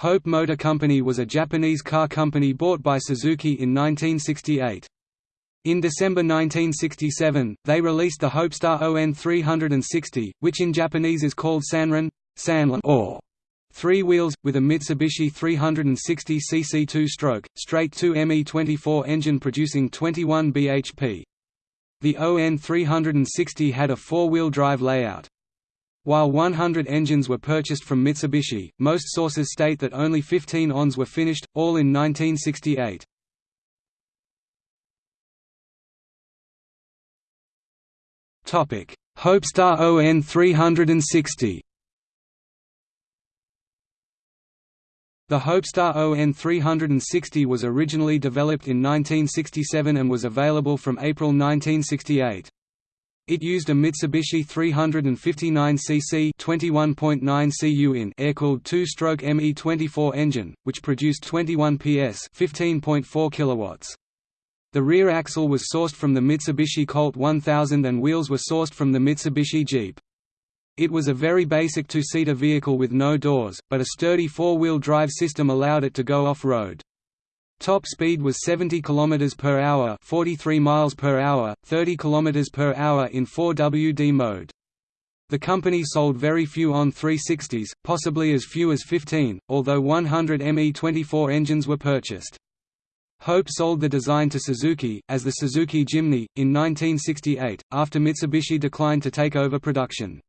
Hope Motor Company was a Japanese car company bought by Suzuki in 1968. In December 1967, they released the Hopestar ON 360, which in Japanese is called Sanran, Sanlan or three wheels, with a Mitsubishi 360cc two-stroke, straight 2 ME24 engine producing 21 bhp. The ON 360 had a four-wheel drive layout. While 100 engines were purchased from Mitsubishi, most sources state that only 15 ONs were finished, all in 1968. Hopestar ON 360 The Hopestar ON 360 was originally developed in 1967 and was available from April 1968. It used a Mitsubishi 359cc 21.9 cu in air-cooled two-stroke ME24 engine, which produced 21 PS 15.4 kilowatts. The rear axle was sourced from the Mitsubishi Colt 1000 and wheels were sourced from the Mitsubishi Jeep. It was a very basic two-seater vehicle with no doors, but a sturdy four-wheel drive system allowed it to go off-road. Top speed was 70 km per hour, 43 miles per hour, 30 km per hour in 4WD mode. The company sold very few ON 360s, possibly as few as 15, although 100 ME24 engines were purchased. Hope sold the design to Suzuki, as the Suzuki Jimny, in 1968, after Mitsubishi declined to take over production.